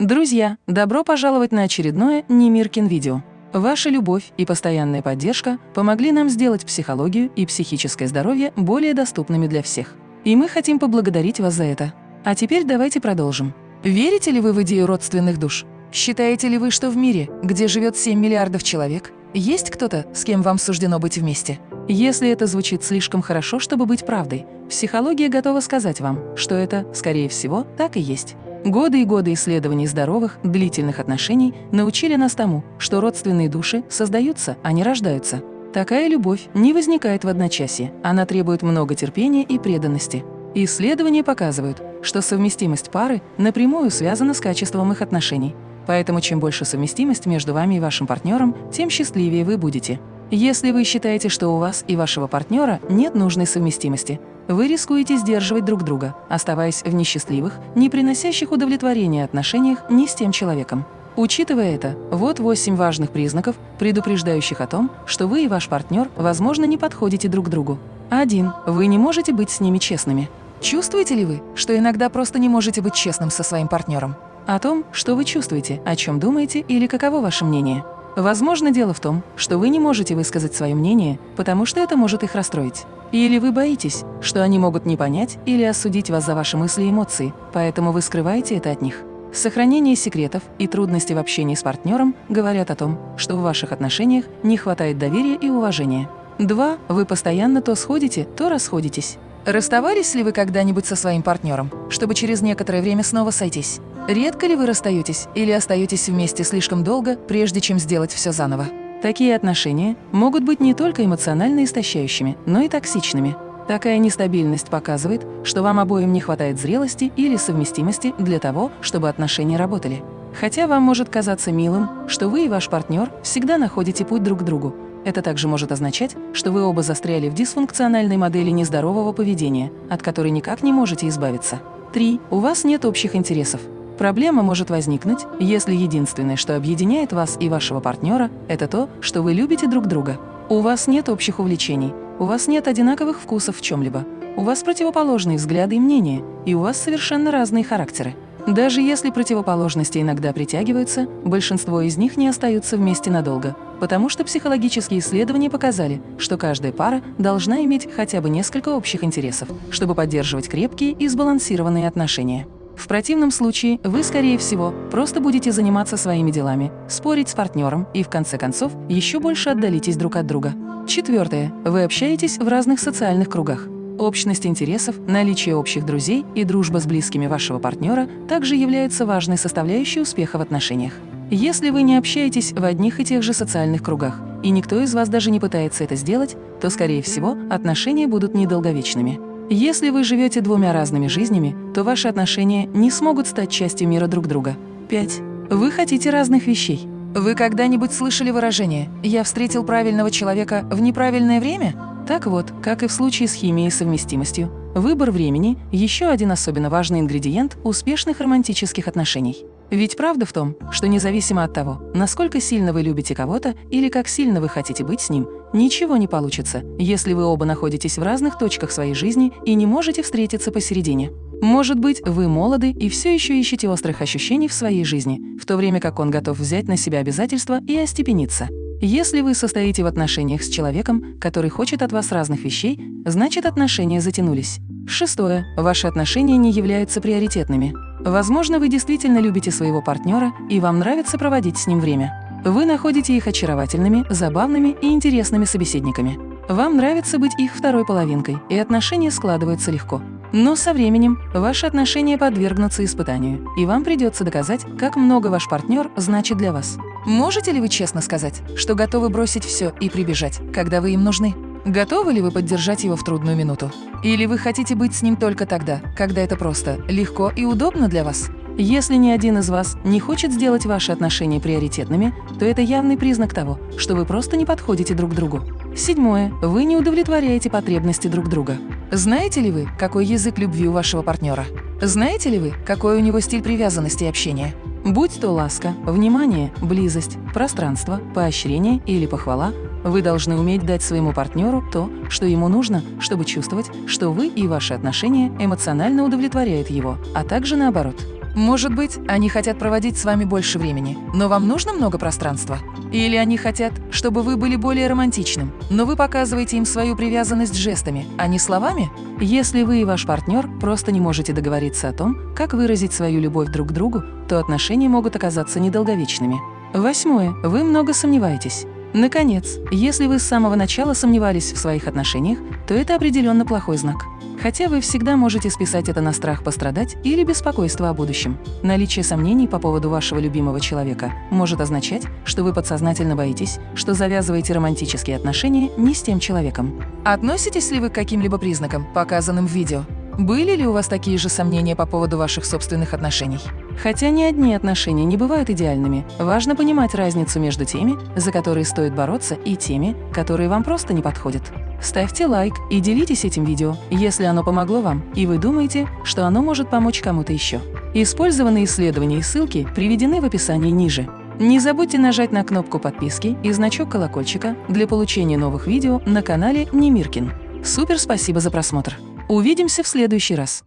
Друзья, добро пожаловать на очередное Немиркин видео. Ваша любовь и постоянная поддержка помогли нам сделать психологию и психическое здоровье более доступными для всех. И мы хотим поблагодарить вас за это. А теперь давайте продолжим. Верите ли вы в идею родственных душ? Считаете ли вы, что в мире, где живет 7 миллиардов человек, есть кто-то, с кем вам суждено быть вместе? Если это звучит слишком хорошо, чтобы быть правдой, психология готова сказать вам, что это, скорее всего, так и есть. Годы и годы исследований здоровых, длительных отношений научили нас тому, что родственные души создаются, а не рождаются. Такая любовь не возникает в одночасье, она требует много терпения и преданности. Исследования показывают, что совместимость пары напрямую связана с качеством их отношений. Поэтому чем больше совместимость между вами и вашим партнером, тем счастливее вы будете. Если вы считаете, что у вас и вашего партнера нет нужной совместимости, вы рискуете сдерживать друг друга, оставаясь в несчастливых, не приносящих удовлетворения отношениях ни с тем человеком. Учитывая это, вот восемь важных признаков, предупреждающих о том, что вы и ваш партнер, возможно, не подходите друг другу. 1. Вы не можете быть с ними честными. Чувствуете ли вы, что иногда просто не можете быть честным со своим партнером? О том, что вы чувствуете, о чем думаете или каково ваше мнение. Возможно, дело в том, что вы не можете высказать свое мнение, потому что это может их расстроить. Или вы боитесь, что они могут не понять или осудить вас за ваши мысли и эмоции, поэтому вы скрываете это от них. Сохранение секретов и трудности в общении с партнером говорят о том, что в ваших отношениях не хватает доверия и уважения. 2. Вы постоянно то сходите, то расходитесь. Расставались ли вы когда-нибудь со своим партнером, чтобы через некоторое время снова сойтись? Редко ли вы расстаетесь или остаетесь вместе слишком долго, прежде чем сделать все заново? Такие отношения могут быть не только эмоционально истощающими, но и токсичными. Такая нестабильность показывает, что вам обоим не хватает зрелости или совместимости для того, чтобы отношения работали. Хотя вам может казаться милым, что вы и ваш партнер всегда находите путь друг к другу, это также может означать, что вы оба застряли в дисфункциональной модели нездорового поведения, от которой никак не можете избавиться. 3. У вас нет общих интересов. Проблема может возникнуть, если единственное, что объединяет вас и вашего партнера, это то, что вы любите друг друга. У вас нет общих увлечений, у вас нет одинаковых вкусов в чем-либо, у вас противоположные взгляды и мнения, и у вас совершенно разные характеры. Даже если противоположности иногда притягиваются, большинство из них не остаются вместе надолго, потому что психологические исследования показали, что каждая пара должна иметь хотя бы несколько общих интересов, чтобы поддерживать крепкие и сбалансированные отношения. В противном случае вы, скорее всего, просто будете заниматься своими делами, спорить с партнером и, в конце концов, еще больше отдалитесь друг от друга. Четвертое. Вы общаетесь в разных социальных кругах. Общность интересов, наличие общих друзей и дружба с близкими вашего партнера также являются важной составляющей успеха в отношениях. Если вы не общаетесь в одних и тех же социальных кругах, и никто из вас даже не пытается это сделать, то, скорее всего, отношения будут недолговечными. Если вы живете двумя разными жизнями, то ваши отношения не смогут стать частью мира друг друга. 5. Вы хотите разных вещей. Вы когда-нибудь слышали выражение «я встретил правильного человека в неправильное время»? Так вот, как и в случае с химией и совместимостью, выбор времени – еще один особенно важный ингредиент успешных романтических отношений. Ведь правда в том, что независимо от того, насколько сильно вы любите кого-то или как сильно вы хотите быть с ним, ничего не получится, если вы оба находитесь в разных точках своей жизни и не можете встретиться посередине. Может быть, вы молоды и все еще ищете острых ощущений в своей жизни, в то время как он готов взять на себя обязательства и остепениться. Если вы состоите в отношениях с человеком, который хочет от вас разных вещей, значит отношения затянулись. Шестое. Ваши отношения не являются приоритетными. Возможно, вы действительно любите своего партнера и вам нравится проводить с ним время. Вы находите их очаровательными, забавными и интересными собеседниками. Вам нравится быть их второй половинкой, и отношения складываются легко. Но со временем ваши отношения подвергнутся испытанию, и вам придется доказать, как много ваш партнер значит для вас. Можете ли вы честно сказать, что готовы бросить все и прибежать, когда вы им нужны? Готовы ли вы поддержать его в трудную минуту? Или вы хотите быть с ним только тогда, когда это просто, легко и удобно для вас? Если ни один из вас не хочет сделать ваши отношения приоритетными, то это явный признак того, что вы просто не подходите друг другу. Седьмое. Вы не удовлетворяете потребности друг друга. Знаете ли вы, какой язык любви у вашего партнера? Знаете ли вы, какой у него стиль привязанности и общения? Будь то ласка, внимание, близость, пространство, поощрение или похвала, вы должны уметь дать своему партнеру то, что ему нужно, чтобы чувствовать, что вы и ваши отношения эмоционально удовлетворяют его, а также наоборот. Может быть, они хотят проводить с вами больше времени, но вам нужно много пространства? Или они хотят, чтобы вы были более романтичным, но вы показываете им свою привязанность жестами, а не словами? Если вы и ваш партнер просто не можете договориться о том, как выразить свою любовь друг к другу, то отношения могут оказаться недолговечными. Восьмое. Вы много сомневаетесь. Наконец, если вы с самого начала сомневались в своих отношениях, то это определенно плохой знак. Хотя вы всегда можете списать это на страх пострадать или беспокойство о будущем. Наличие сомнений по поводу вашего любимого человека может означать, что вы подсознательно боитесь, что завязываете романтические отношения не с тем человеком. Относитесь ли вы к каким-либо признакам, показанным в видео? Были ли у вас такие же сомнения по поводу ваших собственных отношений? Хотя ни одни отношения не бывают идеальными, важно понимать разницу между теми, за которые стоит бороться, и теми, которые вам просто не подходят. Ставьте лайк и делитесь этим видео, если оно помогло вам, и вы думаете, что оно может помочь кому-то еще. Использованные исследования и ссылки приведены в описании ниже. Не забудьте нажать на кнопку подписки и значок колокольчика для получения новых видео на канале Немиркин. Супер спасибо за просмотр! Увидимся в следующий раз!